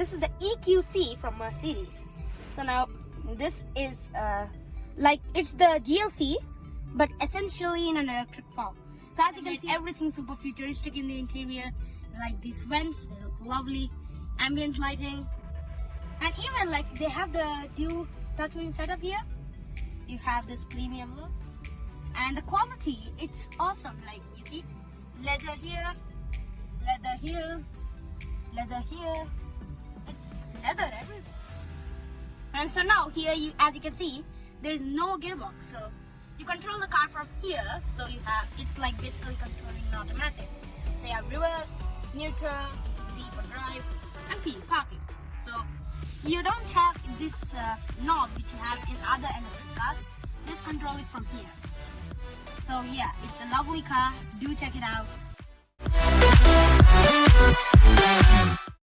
this is the EQC from Mercedes. So now this is uh, like it's the GLC, but essentially in an electric form. So as you can see, everything super futuristic in the interior. Like these vents, they look lovely. Ambient lighting, and even like they have the dual touchscreen setup here. You have this premium look, and the quality, it's awesome. Like you see, leather here, leather here, leather here. And so now here, you as you can see, there is no gearbox. So you control the car from here. So you have it's like basically controlling an automatic. So you have reverse, neutral, D for drive, and P parking. So you don't have this uh, knob which you have in other electric cars. Just control it from here. So yeah, it's a lovely car. Do check it out.